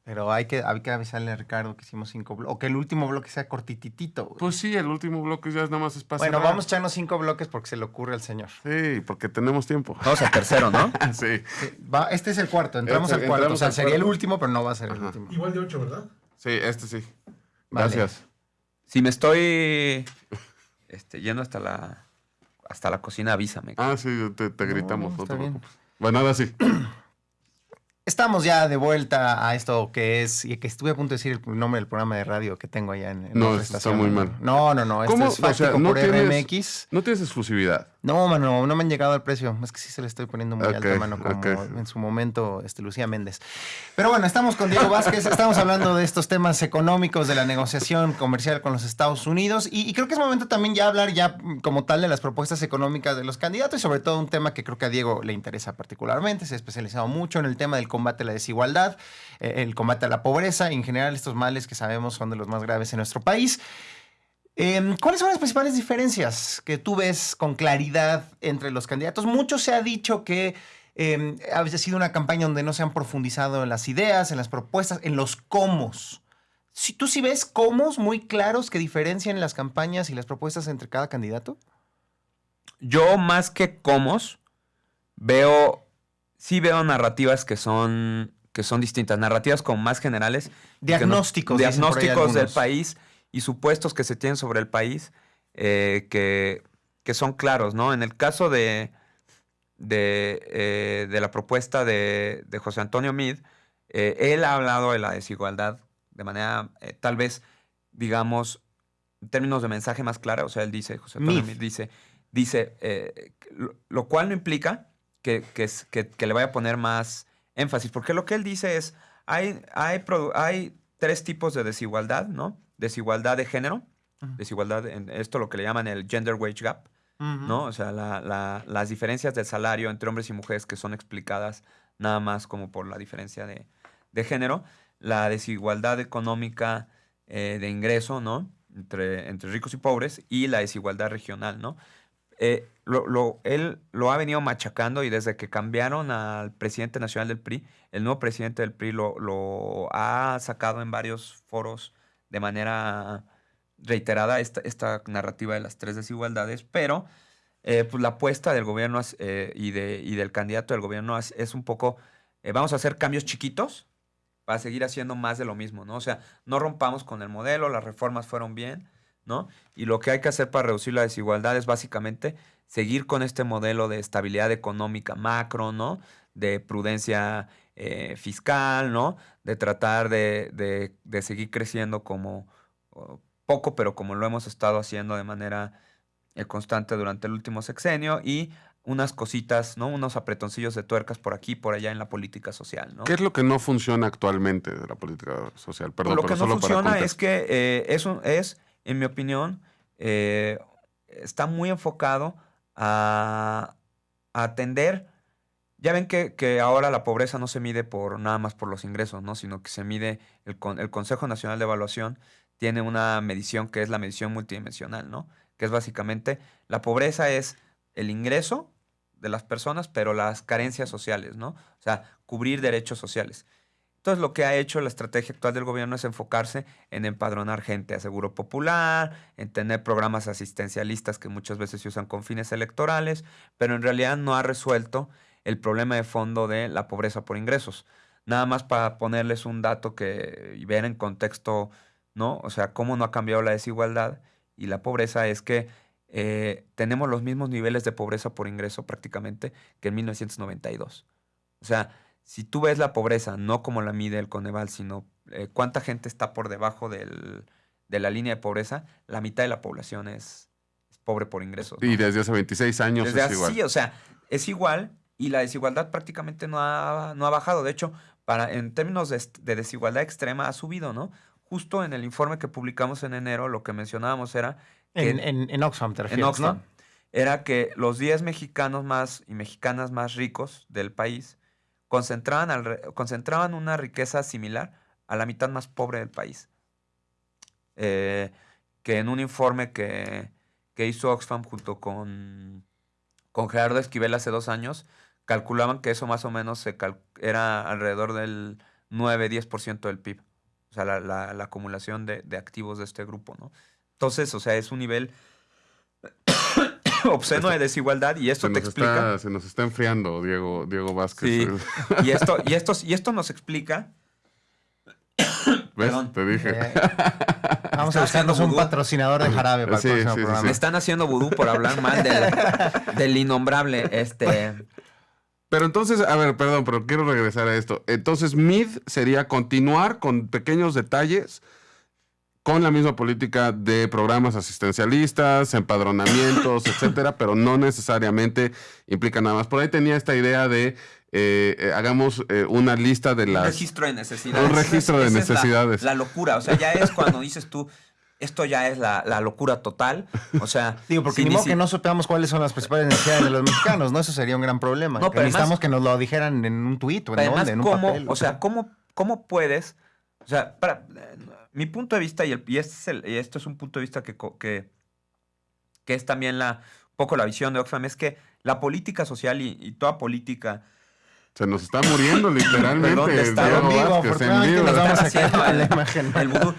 Pero hay que, hay que avisarle a Ricardo que hicimos cinco bloques. O que el último bloque sea cortititito. güey. Pues sí, el último bloque ya es nada más espacio. bueno, vamos a echarnos cinco bloques porque se le ocurre al señor. Sí, porque tenemos tiempo. Vamos al tercero, ¿no? *laughs* sí. Sí, va- este es el cuarto, entramos Este- al cuarto. entramos O sea, sería el último, pero no va a ser el último. Igual de 8, ¿verdad? Sí, este sí. Vale. Gracias. Si me estoy este, yendo hasta la, hasta la cocina, avísame. Ah, sí, te, gritamos. no, No, está te bien. preocupes. Bueno, ahora sí. *clears throat* Estamos ya de vuelta a esto que es, y que estuve a punto de decir el nombre del programa de radio que tengo allá en, en No, esto está muy mal. No, no, no, esto ¿Cómo? es O sea, no por tienes- RMX. No tienes exclusividad. No, mano, no me han llegado al precio. Es que sí se le estoy poniendo muy alto, mano, como en su momento este, Lucía Méndez. Pero bueno, estamos con Diego Vázquez, estamos hablando de estos temas económicos, de la negociación comercial con los Estados Unidos y, y creo que es momento también ya hablar ya como tal de las propuestas económicas de los candidatos y sobre todo un tema que creo que a Diego le interesa particularmente. Se ha especializado mucho en el tema del combate a la desigualdad, eh, el combate a la pobreza y en general estos males que sabemos son de los más graves en nuestro país. Em, ¿Cuáles son las principales diferencias que tú ves con claridad entre los candidatos? Mucho se ha dicho que em, ha sido una campaña donde no se han profundizado en las ideas, en las propuestas, en los cómo. Si tú sí ves cómo muy claros que diferencian las campañas y las propuestas entre cada candidato. Yo más que comos, veo, sí veo narrativas que son, que son distintas, narrativas como más generales. que no- Diagnósticos. diagnósticos del país y supuestos que se tienen sobre el país eh, que, que son claros, ¿no? En el caso de, de, eh, de la propuesta de, de José Antonio Mid, eh, él ha hablado de la desigualdad de manera, tal vez, digamos, en términos de mensaje más clara. O sea, él dice, José Antonio Mid. Dice, dice lo, cual no implica que, que que- que le vaya a poner más énfasis, porque lo que él dice es, hay, hay, hay tres tipos de desigualdad, ¿no? Desigualdad de género, desigualdad, en esto lo que le llaman el gender wage gap. ¿no? O sea, la- la- las diferencias del salario entre hombres y mujeres que son explicadas nada más como por la diferencia de, de género, la desigualdad económica eh, de ingreso, ¿no? Entre, entre ricos y pobres y la desigualdad regional, ¿no? Eh, lo- lo- él lo ha venido machacando y desde que cambiaron al presidente nacional del PRI, el nuevo presidente del PRI lo, lo ha sacado en varios foros de manera reiterada esta, esta narrativa de las tres desigualdades, pero eh, pues la apuesta del gobierno eh, y, de, y del candidato del gobierno es, es un poco, eh, vamos a hacer cambios chiquitos para seguir haciendo más de lo mismo, ¿no? O sea, no rompamos con el modelo, las reformas fueron bien, ¿no? Y lo que hay que hacer para reducir la desigualdad es básicamente seguir con este modelo de estabilidad económica macro, ¿no? De prudencia eh, fiscal, ¿no? De tratar de, de- de seguir creciendo como oh, poco, pero como lo hemos estado haciendo de manera eh, constante durante el último sexenio y unas cositas, ¿no? Unos apretoncillos de tuercas por aquí y por allá en la política social, ¿no? ¿Qué es lo que no funciona actualmente de la política social? Perdón, lo pero que no solo funciona es que eh, es, un- es, en mi opinión, está muy enfocado a, a atender. Ya ven que, que ahora la pobreza no se mide por nada más por los ingresos, ¿no? Sino que se mide, el, el Consejo Nacional de Evaluación tiene una medición que es la medición multidimensional, ¿no? Que es básicamente, la pobreza es el ingreso de las personas, pero las carencias sociales, ¿no? O sea, cubrir derechos sociales. Entonces, lo que ha hecho la estrategia actual del gobierno es enfocarse en empadronar gente a seguro popular, en tener programas asistencialistas que muchas veces se usan con fines electorales, pero en realidad no ha resuelto el problema de fondo de la pobreza por ingresos. Nada más para ponerles un dato que y ver en contexto, ¿no? O sea, cómo no ha cambiado la desigualdad y la pobreza es que eh, tenemos los mismos niveles de pobreza por ingreso prácticamente que en 1992. O sea, si tú ves la pobreza no como la mide el Coneval, sino eh, cuánta gente está por debajo del- de la línea de pobreza, la mitad de la población es, es pobre por ingresos. ¿no? Y desde hace 26 años Desde es así, igual. o sea, es igual y la desigualdad prácticamente no ha, no ha bajado. De hecho, para, en términos de, desigualdad extrema ha subido, ¿no? Justo en el informe que publicamos en enero, lo que mencionábamos era En, que- en, en Oxfam te en refieres, Oxfam, ¿no? era que los 10 mexicanos más y mexicanas más ricos del país concentraban, concentraban una riqueza similar a la mitad más pobre del país. Eh, que en un informe que, que hizo Oxfam junto con, con Gerardo Esquivel hace dos años, calculaban que eso más o menos se cal- era alrededor del 9-10% del PIB. O sea, la, la- la acumulación de, de activos de este grupo, ¿no? Entonces, o sea, es un nivel *coughs* obsceno de desigualdad y esto se, te nos explica. está, se nos está enfriando Diego, Diego Vázquez. Sí. *laughs* Y esto, y, esto, y esto nos explica. ¿Ves? Perdón. Te dije. Eh, *laughs* vamos a buscarnos un patrocinador de jarabe para Sí, el próximo sí, sí, programa. Me están haciendo vudú por hablar mal del, del innombrable. Este. Pero entonces, a ver, perdón, pero quiero regresar a esto. Entonces, mid sería continuar con pequeños detalles con la misma política de programas asistencialistas, empadronamientos, *coughs* etcétera, pero no necesariamente implica nada más. Por ahí tenía esta idea de eh, eh, hagamos eh, una lista de Un las. registro de necesidades. Un registro de Esa es la- necesidades. la, locura. O sea, ya es cuando dices tú, esto ya es la, la locura total. O sea. *laughs* Digo, porque si ni modo si- que no sepamos cuáles son las principales necesidades de los mexicanos, ¿no? Eso sería un gran problema. No, Que pero necesitamos además- que nos lo dijeran en un tuit o en Además, dónde, en un ¿cómo, papel. o sea, ¿cómo, cómo puedes? O sea, para, eh, mi punto de vista, y, el- y este es el- y esto es un punto de vista que, que, que es también la, un poco la visión de Oxfam, es que la política social y, y toda política Se nos está muriendo literalmente. Perdón, en vivo, en vivo. nos vamos a la imagen. el vudú,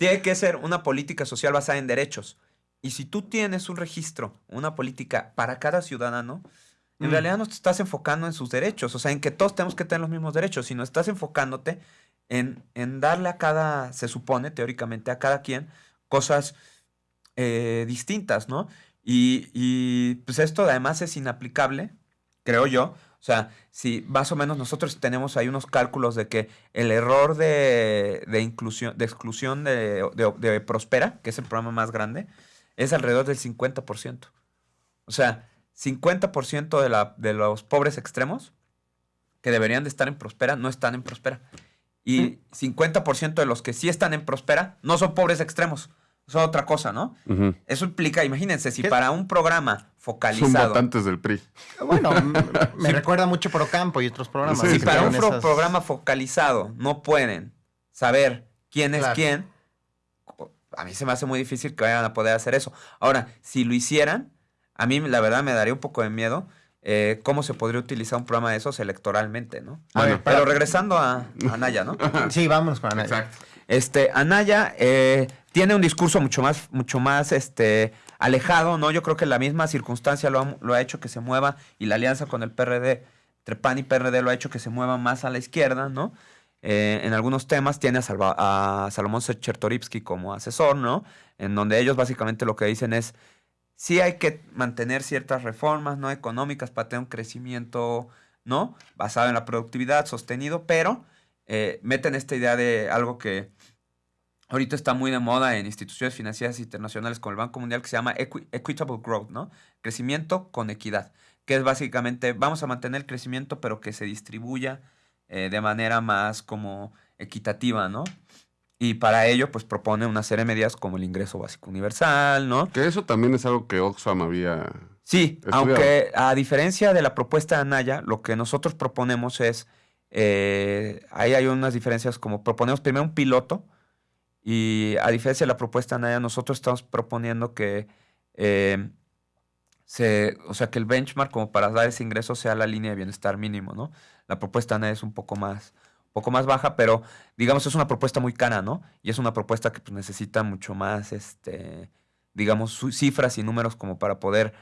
tiene que ser una política social basada en derechos. Y si tú tienes un registro, una política para cada ciudadano, en Mm. realidad no te estás enfocando en sus derechos, o sea, en que todos tenemos que tener los mismos derechos, sino estás enfocándote en, en darle a cada, se supone teóricamente, a cada quien cosas eh, distintas, ¿no? Y, y, pues esto además es inaplicable, creo yo. O sea, si más o menos nosotros tenemos ahí unos cálculos de que el error de, de inclusión, de exclusión de, de- de Prospera, que es el programa más grande, es alrededor del 50%. O sea, 50% de, la, de los pobres extremos que deberían de estar en Prospera no están en Prospera. Y 50% de los que sí están en Prospera no son pobres extremos, son otra cosa, ¿no? Eso implica, imagínense, si ¿Qué? para un programa Son focalizado, votantes del PRI. Bueno, *laughs* me recuerda mucho Procampo y otros programas. Sí, si para un esas- programa focalizado no pueden saber quién es Claro. quién, a mí se me hace muy difícil que vayan a poder hacer eso. Ahora, si lo hicieran, a mí la verdad me daría un poco de miedo eh, cómo se podría utilizar un programa de esos electoralmente, ¿no? A ver, Bueno, pero para- regresando a a Anaya, ¿no? *laughs* Sí, vámonos con Anaya. Exacto. Este, Anaya eh, tiene un discurso mucho más, mucho más este, alejado, ¿no? Yo creo que la misma circunstancia lo ha, lo ha hecho que se mueva y la alianza con el PRD, entre y PRD, lo ha hecho que se mueva más a la izquierda, ¿no? Eh, en algunos temas tiene a Salomón Chertorivsky como asesor, ¿no? En donde ellos básicamente lo que dicen es, sí hay que mantener ciertas reformas, ¿no? Económicas para tener un crecimiento, ¿no? Basado en la productividad, sostenido, pero eh, meten esta idea de algo que ahorita está muy de moda en instituciones financieras internacionales como el Banco Mundial que se llama equi- Equitable Growth, ¿no? Crecimiento con equidad, que es básicamente vamos a mantener el crecimiento pero que se distribuya eh, de manera más como equitativa, ¿no? Y para ello, pues propone una serie de medidas como el ingreso básico universal, ¿no? Que eso también es algo que Oxfam había. Sí, Estudiado. aunque a diferencia de la propuesta de Anaya, lo que nosotros proponemos es, eh, ahí hay unas diferencias como proponemos primero un piloto y a diferencia de la propuesta de Anaya, nosotros estamos proponiendo que eh, se, o sea, que el benchmark como para dar ese ingreso sea la línea de bienestar mínimo, ¿no? La propuesta de Anaya es un poco más, poco más baja, pero digamos es una propuesta muy cara, ¿no? Y es una propuesta que pues, necesita mucho más, este, digamos, cifras y números como para poder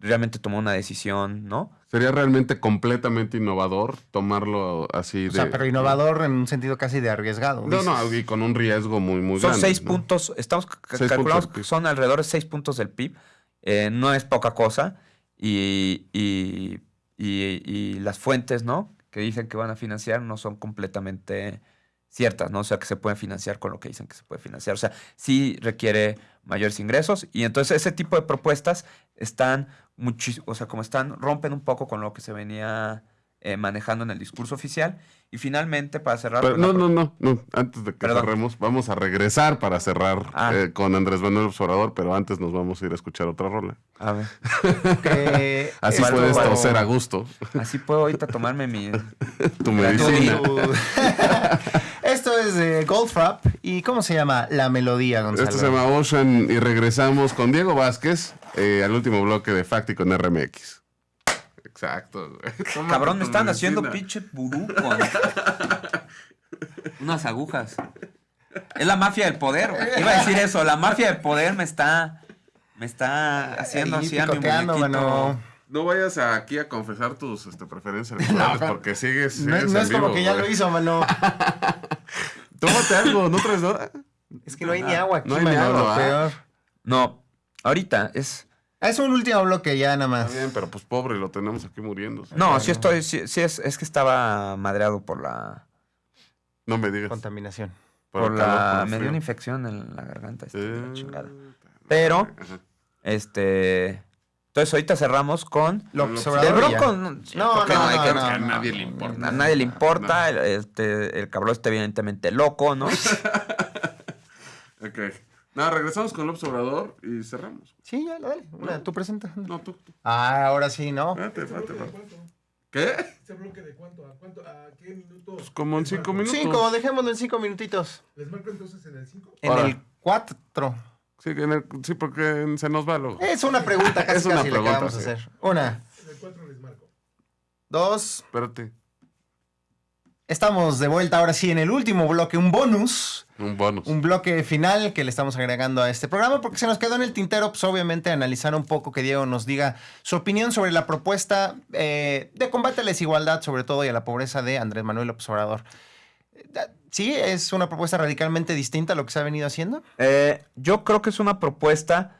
realmente tomar una decisión, ¿no? Sería realmente completamente innovador tomarlo así de. O sea, pero innovador en un sentido casi de arriesgado. No, dices. no, y con un riesgo muy, muy son grande. seis ¿no? puntos, estamos Seis calculamos que son alrededor de seis puntos del PIB. eh, no es poca cosa. Y, y- y- y las fuentes, ¿no? Que dicen que van a financiar no son completamente ciertas, ¿no? O sea, que se pueden financiar con lo que dicen que se puede financiar. O sea, sí requiere mayores ingresos. Y entonces ese tipo de propuestas están muchísimo, o sea, como están, rompen un poco con lo que se venía eh, manejando en el discurso oficial. Y finalmente, para cerrar... Pero no, no, no, no. Antes de que Perdón. cerremos, vamos a regresar para cerrar Ah. eh, con Andrés Manuel Observador, pero antes nos vamos a ir a escuchar otra rola. A ver. *laughs* Que Así puedes toser a gusto Así puedo ahorita tomarme mi... *laughs* tu medicina. *laughs* Es de Goldfrapp. ¿Y cómo se llama la melodía, Gonzalo? Esto se llama Ocean y regresamos con Diego Vázquez eh, al último bloque de Facti con RMX. Exacto. güey. *laughs* Tómate Cabrón, me están haciendo pinche con unas agujas. Es la mafia del poder. güey. Iba a decir eso, la mafia del poder me está me está haciendo Ahí así a mi. No vayas aquí a confesar tus este, preferencias electorales porque sigues, No, sigues no en es como que ya lo hizo, mano. *laughs* Tómate algo, ¿no traes nada? Es que no hay ni agua aquí, No hay ni agua, ¿ah? peor. No, ahorita es Es un último bloque ya nada más. Está bien, pero pues pobre, lo tenemos aquí muriéndose. No, sí estoy sí, sí es, es que estaba madreado por la No me digas. Contaminación. Por la, calor, por me dio una infección en la garganta. esta, la Eh, chingada. Pero, Ajá. este. Entonces ahorita cerramos con. López Del Obrador. Bronco. No, No, no, hay no, que- no, a nadie le importa. A nadie le importa. el- Este, el cabrón está evidentemente loco, ¿no? *laughs* Ok. Nada, regresamos con López Obrador y cerramos. Sí, ya, dale. Una, tú presenta. No, tú. tú. Ah, ahora sí, ¿no? Vete, ¿Ese vete, bloque de vete. cuánto? ¿Qué? ¿Ese bloque de cuánto? ¿A, cuánto? ¿A qué minutos? Pues como en cinco marco? minutos. Cinco, dejémoslo en cinco minutitos. ¿Les marco entonces en el 5? En Ahora. el cuatro. Sí, el- sí, porque se nos va luego. Es una pregunta casi, *laughs* Es una casi la que pregunta, vamos a hacer. Una, En el 4 les marco. dos. Espérate. Estamos de vuelta ahora sí en el último bloque, un bonus. Un bonus. Un bloque final que le estamos agregando a este programa porque se nos quedó en el tintero, pues obviamente analizar un poco que Diego nos diga su opinión sobre la propuesta eh, de combate a la desigualdad, sobre todo y a la pobreza de Andrés Manuel López Obrador. Sí, es una propuesta radicalmente distinta a lo que se ha venido haciendo. Eh, yo creo que es una propuesta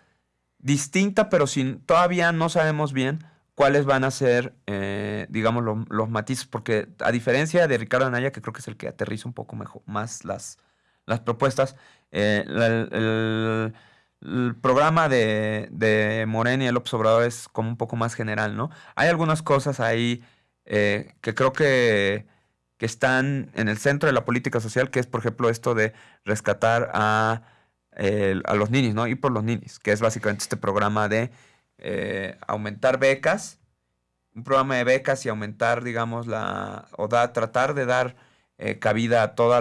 distinta, pero sin, todavía no sabemos bien cuáles van a ser, eh, digamos, lo- los matices, porque a diferencia de Ricardo Anaya, que creo que es el que aterriza un poco mejor, más las, las propuestas, eh, el, programa de, de Morena y el Obrador es como un poco más general, ¿no? Hay algunas cosas ahí que creo que, que están en el centro de la política social, que es, por ejemplo, esto de rescatar a, a los ninis, ¿no? Ir por los ninis, que es básicamente este programa de eh, aumentar becas, un programa de becas y aumentar, digamos, la, o da, tratar de dar eh, cabida a todo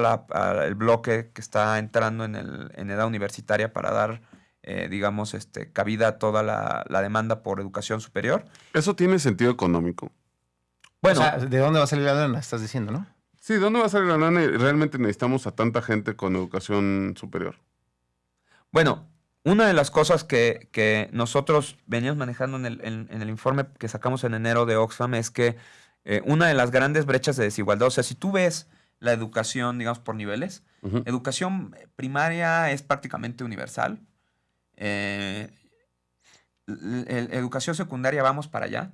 el bloque que está entrando en, el, en edad universitaria para dar, eh, digamos, este, cabida a toda la, la demanda por educación superior. Eso tiene sentido económico. Bueno, o sea, ¿de dónde va a salir la lana? Estás diciendo, ¿no? Sí, ¿dónde va a salir la lana? y Realmente necesitamos a tanta gente con educación superior. Bueno, una de las cosas que, que nosotros veníamos manejando en el, en- en el informe que sacamos en enero de Oxfam es que eh, una de las grandes brechas de desigualdad, o sea, si tú ves la educación, digamos, por niveles, educación primaria es prácticamente universal. eh, el- educación secundaria vamos para allá.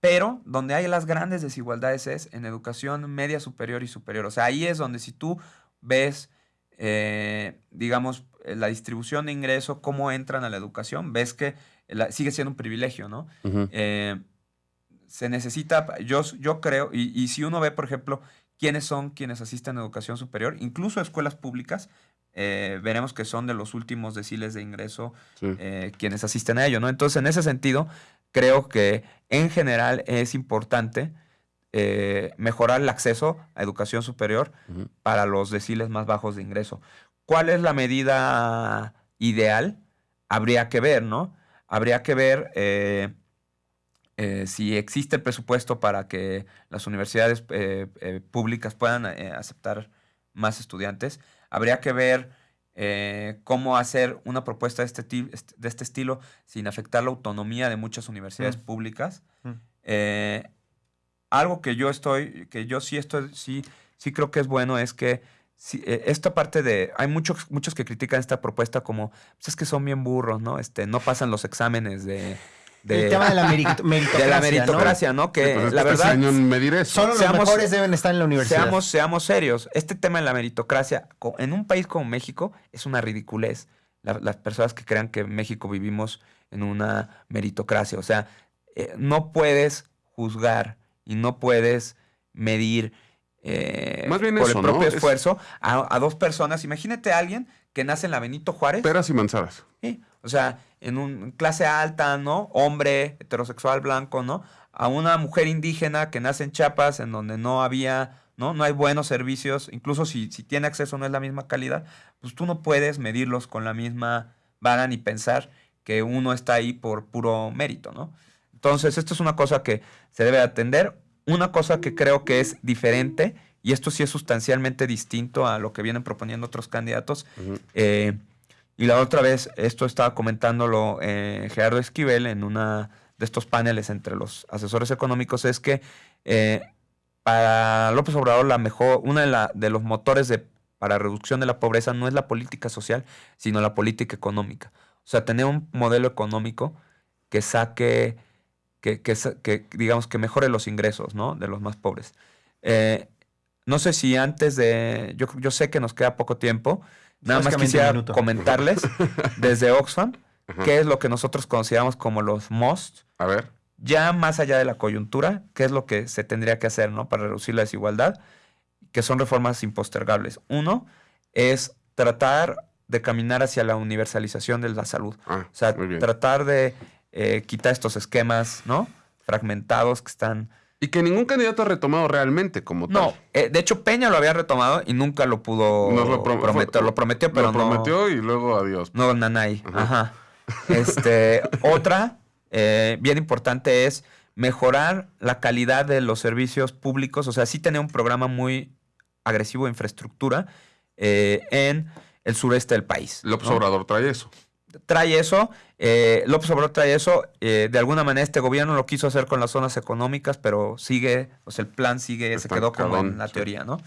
Pero donde hay las grandes desigualdades es en educación media superior y superior. O sea, ahí es donde si tú ves, eh, digamos, eh, la distribución de ingreso, cómo entran a la educación, ves que la- sigue siendo un privilegio, ¿no? Eh, se necesita, yo, yo creo, y, y si uno ve, por ejemplo, quiénes son quienes asisten a educación superior, incluso escuelas públicas, eh, veremos que son de los últimos deciles de ingreso Sí. quienes asisten a ello, ¿no? Entonces, en ese sentido, creo que en general es importante eh, mejorar el acceso a educación superior para los deciles más bajos de ingreso. ¿Cuál es la medida ideal? Habría que ver, ¿no? Habría que ver eh, eh, si existe el presupuesto para que las universidades públicas puedan aceptar más estudiantes. Habría que ver eh, cómo hacer una propuesta de este, de este estilo sin afectar la autonomía de muchas universidades Mm. públicas. Mm. Eh, algo que yo estoy, que yo sí estoy, sí, sí creo que es bueno es que sí, eh, esta parte de, hay muchos, muchos que critican esta propuesta como, pues es que son bien burros, ¿no? Este, no pasan los exámenes de, de, el tema de la merit- meritocracia. *laughs* de la ¿no? meritocracia, ¿no? Que Pues la este verdad, año medir eso. Solo los Seamos- mejores deben estar en la universidad. seamos, seamos serios. Este tema de la meritocracia, en un país como México, es una ridiculez. La- las personas que crean que en México vivimos en una meritocracia. O sea, eh, no puedes juzgar y no puedes medir eh, Más bien por eso, el ¿no? propio Es- esfuerzo a, a dos personas. Imagínate a alguien que nace en la Benito Juárez. Peras y manzanas. Sí, O sea, en un clase alta, ¿no? Hombre, heterosexual, blanco, ¿no? A una mujer indígena que nace en Chiapas, en donde no había, ¿no? No hay buenos servicios, incluso si, si tiene acceso no es la misma calidad, pues tú no puedes medirlos con la misma vara ni pensar que uno está ahí por puro mérito, ¿no? Entonces, esto es una cosa que se debe atender. Una cosa que creo que es diferente, y esto sí es sustancialmente distinto a lo que vienen proponiendo otros candidatos, Ujú. eh, y la otra vez, esto estaba comentándolo eh, Gerardo Esquivel en una de estos paneles entre los asesores económicos, es que eh, para López Obrador la mejor, una de, de los motores de, para reducción de la pobreza no es la política social, sino la política económica. O sea, tener un modelo económico que saque, que, que que, digamos, que mejore los ingresos ¿no? de los más pobres. Eh, no sé si antes de, yo, yo sé que nos queda poco tiempo, nada más quisiera comentarles *laughs* desde Oxfam qué es lo que nosotros consideramos como los most, A ver. ya más allá de la coyuntura, qué es lo que se tendría que hacer ¿no? para reducir la desigualdad, que son reformas impostergables. Uno es tratar de caminar hacia la universalización de la salud. Ah, O sea, tratar de eh, quitar estos esquemas, ¿no? Fragmentados que están... Y que ningún candidato ha retomado realmente como No, tal. eh, de hecho Peña lo había retomado y nunca lo pudo Nos lo prom- prometer. fue- Lo prometió, pero Lo no... prometió y luego adiós. No, Nanay. Ajá. Ajá. Este, *laughs* otra, eh, bien importante, es mejorar la calidad de los servicios públicos. O sea, sí tener un programa muy agresivo de infraestructura eh, en el sureste del país. López ¿no? Obrador trae eso. Trae eso, eh, López Obrador trae eso, eh, de alguna manera este gobierno lo quiso hacer con las zonas económicas, pero sigue, o sea, el plan sigue, se quedó como en la sí. teoría, ¿no?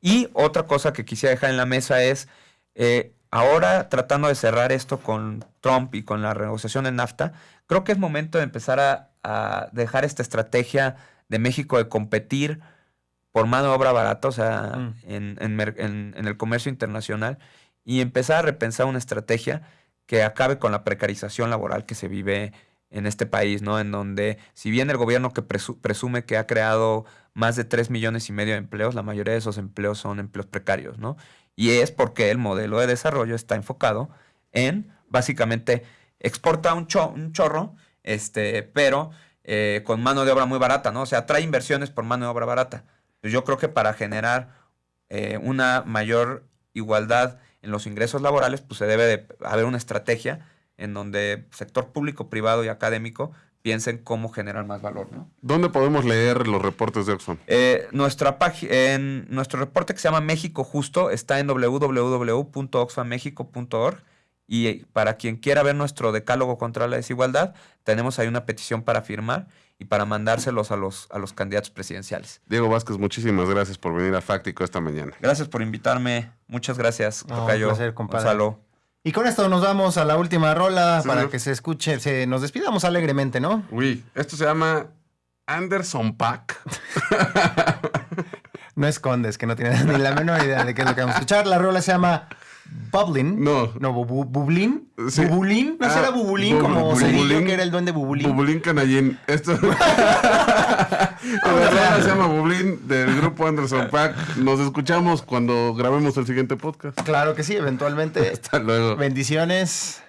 Y otra cosa que quisiera dejar en la mesa es, eh, ahora tratando de cerrar esto con Trump y con la renegociación del NAFTA, creo que es momento de empezar a, a dejar esta estrategia de México de competir por mano de obra barata, o sea, Mm. en, en en- en el comercio internacional, y empezar a repensar una estrategia que acabe con la precarización laboral que se vive en este país, ¿no? En donde, si bien el gobierno que presu- presume que ha creado más de 3 millones y medio de empleos, la mayoría de esos empleos son empleos precarios, ¿no? Y es porque el modelo de desarrollo está enfocado en, básicamente, exporta un chorro, este, pero eh, con mano de obra muy barata, ¿no? O sea, trae inversiones por mano de obra barata. Pues yo creo que para generar eh, una mayor igualdad en los ingresos laborales, pues se debe de haber una estrategia en donde sector público, privado y académico piensen cómo generar más valor, ¿no? ¿Dónde podemos leer los reportes de Oxfam? Eh, nuestra en nuestro reporte que se llama México Justo está en www.oxfamexico.org y para quien quiera ver nuestro decálogo contra la desigualdad, tenemos ahí una petición para firmar y para mandárselos a los, a los candidatos presidenciales. Diego Vázquez, muchísimas gracias por venir a Fáctico esta mañana. Gracias por invitarme. Muchas gracias, No, un Tocayo, placer, compadre. Gonzalo. Y con esto nos vamos a la última rola Sí, para señor. que se escuche, se, nos despidamos alegremente, ¿no? Uy, esto se llama Anderson Pack. *laughs* No escondes, que no tienes ni la menor idea de qué es lo que vamos a escuchar. La rola se llama Bublin. No. No, bu- bu- Bublín. Sí. Bubulín. ¿No Ah, será Bubulín bu- como Cerillo, que era el duende Bubulín? Bubulín Canallín. Esto. *laughs* La se llama Bubulín del grupo Anderson Pack. Nos escuchamos cuando grabemos el siguiente podcast. Claro que sí, eventualmente. *laughs* Hasta luego. Bendiciones.